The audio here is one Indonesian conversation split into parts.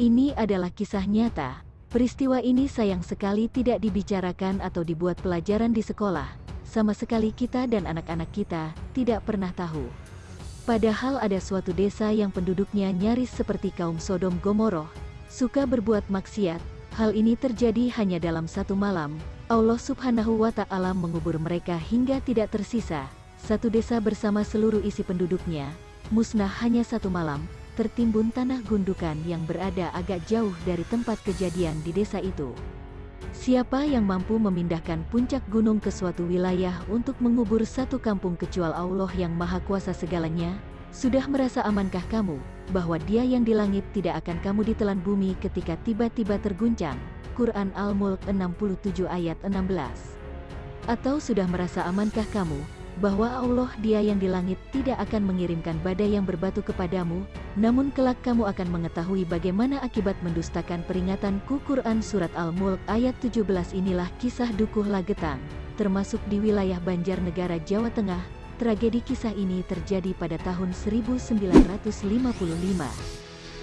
Ini adalah kisah nyata. Peristiwa ini sayang sekali tidak dibicarakan atau dibuat pelajaran di sekolah. Sama sekali kita dan anak-anak kita tidak pernah tahu. Padahal ada suatu desa yang penduduknya nyaris seperti kaum Sodom Gomoroh, suka berbuat maksiat. Hal ini terjadi hanya dalam satu malam. Allah subhanahu wa ta'ala mengubur mereka hingga tidak tersisa. Satu desa bersama seluruh isi penduduknya, musnah hanya satu malam, tertimbun tanah gundukan yang berada agak jauh dari tempat kejadian di desa itu. Siapa yang mampu memindahkan puncak gunung ke suatu wilayah untuk mengubur satu kampung kecuali Allah yang maha kuasa segalanya? Sudah merasa amankah kamu, bahwa dia yang di langit tidak akan kamu ditelan bumi ketika tiba-tiba terguncang? Quran Al-Mulk 67 ayat 16 Atau sudah merasa amankah kamu, bahwa Allah dia yang di langit tidak akan mengirimkan badai yang berbatu kepadamu, namun kelak kamu akan mengetahui bagaimana akibat mendustakan peringatan Quran Surat Al-Mulk ayat 17 inilah kisah Dukuh Lagetang, termasuk di wilayah Banjarnegara Jawa Tengah, tragedi kisah ini terjadi pada tahun 1955.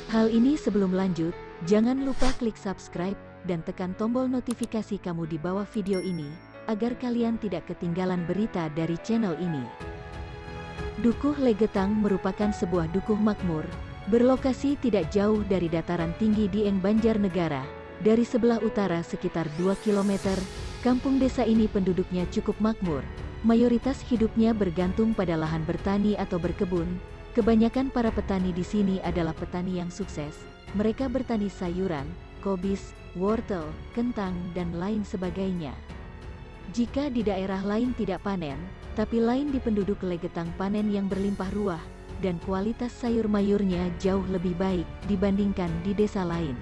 Hal ini sebelum lanjut, jangan lupa klik subscribe, dan tekan tombol notifikasi kamu di bawah video ini, agar kalian tidak ketinggalan berita dari channel ini. Dukuh Legetang merupakan sebuah dukuh makmur, berlokasi tidak jauh dari dataran tinggi Dieng Banjarnegara, dari sebelah utara sekitar 2 km, kampung desa ini penduduknya cukup makmur, mayoritas hidupnya bergantung pada lahan bertani atau berkebun, kebanyakan para petani di sini adalah petani yang sukses, mereka bertani sayuran, kobis, wortel, kentang, dan lain sebagainya. Jika di daerah lain tidak panen, tapi lain di penduduk Legetang panen yang berlimpah ruah, dan kualitas sayur mayurnya jauh lebih baik dibandingkan di desa lain.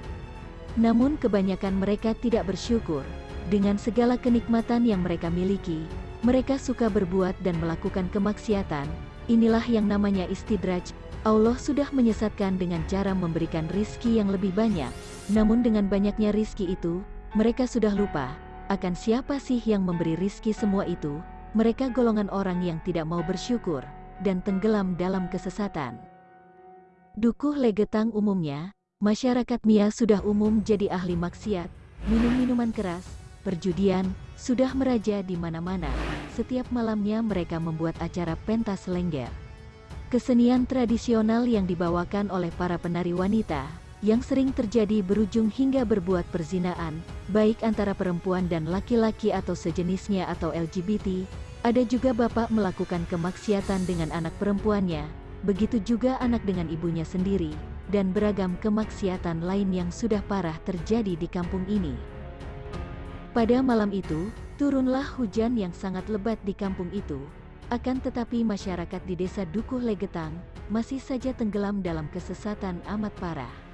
Namun kebanyakan mereka tidak bersyukur, dengan segala kenikmatan yang mereka miliki, mereka suka berbuat dan melakukan kemaksiatan, inilah yang namanya istidraj, Allah sudah menyesatkan dengan cara memberikan rizki yang lebih banyak, namun dengan banyaknya rizki itu, mereka sudah lupa, akan siapa sih yang memberi rizki semua itu? Mereka golongan orang yang tidak mau bersyukur, dan tenggelam dalam kesesatan. Dukuh legetang umumnya, masyarakat Mia sudah umum jadi ahli maksiat, minum minuman keras, perjudian, sudah meraja di mana-mana. Setiap malamnya mereka membuat acara pentas lengger. Kesenian tradisional yang dibawakan oleh para penari wanita, yang sering terjadi berujung hingga berbuat perzinaan, baik antara perempuan dan laki-laki atau sejenisnya atau LGBT, ada juga bapak melakukan kemaksiatan dengan anak perempuannya, begitu juga anak dengan ibunya sendiri, dan beragam kemaksiatan lain yang sudah parah terjadi di kampung ini. Pada malam itu, turunlah hujan yang sangat lebat di kampung itu, akan tetapi masyarakat di desa Dukuh Legetang, masih saja tenggelam dalam kesesatan amat parah.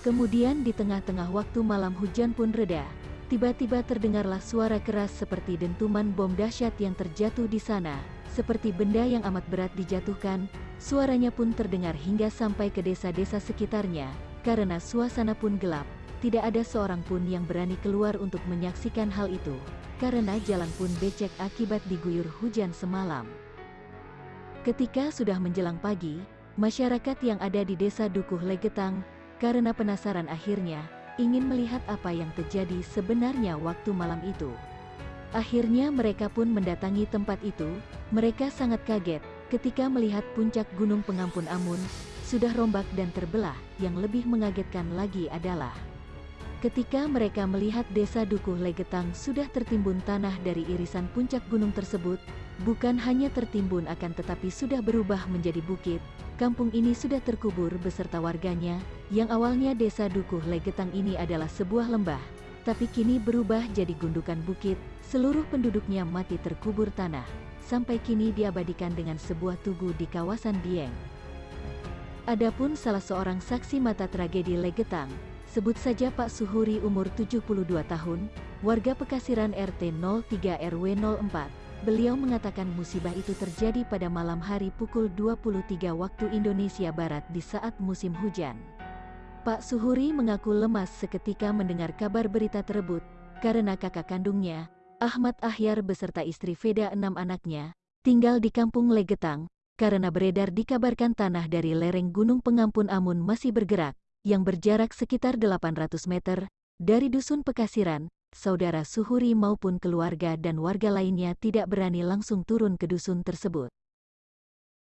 Kemudian di tengah-tengah waktu malam hujan pun reda, tiba-tiba terdengarlah suara keras seperti dentuman bom dahsyat yang terjatuh di sana, seperti benda yang amat berat dijatuhkan, suaranya pun terdengar hingga sampai ke desa-desa sekitarnya, karena suasana pun gelap, tidak ada seorang pun yang berani keluar untuk menyaksikan hal itu, karena jalan pun becek akibat diguyur hujan semalam. Ketika sudah menjelang pagi, masyarakat yang ada di desa Dukuh Legetang, karena penasaran akhirnya, ingin melihat apa yang terjadi sebenarnya waktu malam itu. Akhirnya mereka pun mendatangi tempat itu, mereka sangat kaget, ketika melihat puncak gunung pengampun Amun, sudah rombak dan terbelah, yang lebih mengagetkan lagi adalah Ketika mereka melihat desa Dukuh Legetang sudah tertimbun tanah dari irisan puncak gunung tersebut, bukan hanya tertimbun akan tetapi sudah berubah menjadi bukit, kampung ini sudah terkubur beserta warganya, yang awalnya desa Dukuh Legetang ini adalah sebuah lembah, tapi kini berubah jadi gundukan bukit, seluruh penduduknya mati terkubur tanah, sampai kini diabadikan dengan sebuah tugu di kawasan Dieng. Adapun salah seorang saksi mata tragedi Legetang, Sebut saja Pak Suhuri umur 72 tahun, warga Pekasiran RT 03 RW 04. Beliau mengatakan musibah itu terjadi pada malam hari pukul 23 waktu Indonesia Barat di saat musim hujan. Pak Suhuri mengaku lemas seketika mendengar kabar berita tersebut, karena kakak kandungnya, Ahmad Ahyar beserta istri Veda enam anaknya, tinggal di kampung Legetang, karena beredar dikabarkan tanah dari lereng Gunung Pengampun Amun masih bergerak, yang berjarak sekitar 800 meter dari Dusun Pekasiran, saudara Suhuri maupun keluarga dan warga lainnya tidak berani langsung turun ke dusun tersebut.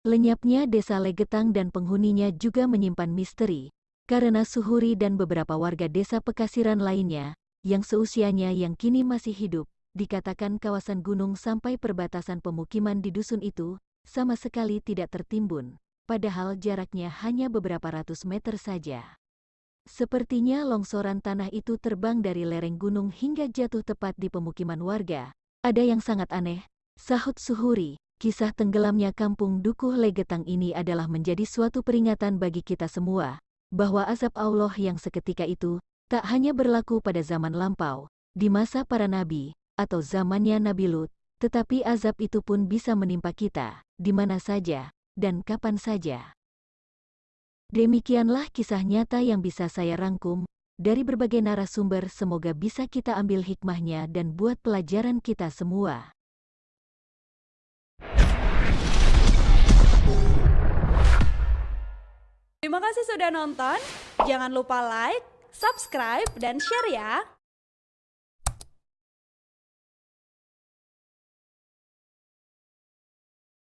Lenyapnya desa Legetang dan penghuninya juga menyimpan misteri, karena Suhuri dan beberapa warga desa Pekasiran lainnya, yang seusianya yang kini masih hidup, dikatakan kawasan gunung sampai perbatasan pemukiman di dusun itu, sama sekali tidak tertimbun, padahal jaraknya hanya beberapa ratus meter saja. Sepertinya longsoran tanah itu terbang dari lereng gunung hingga jatuh tepat di pemukiman warga. Ada yang sangat aneh, sahut Suhuri, kisah tenggelamnya kampung Dukuh Legetang ini adalah menjadi suatu peringatan bagi kita semua, bahwa azab Allah yang seketika itu, tak hanya berlaku pada zaman lampau, di masa para nabi, atau zamannya Nabi Lut, tetapi azab itu pun bisa menimpa kita, di mana saja, dan kapan saja. Demikianlah kisah nyata yang bisa saya rangkum dari berbagai narasumber semoga bisa kita ambil hikmahnya dan buat pelajaran kita semua. Terima kasih sudah nonton. Jangan lupa like, subscribe, dan share ya.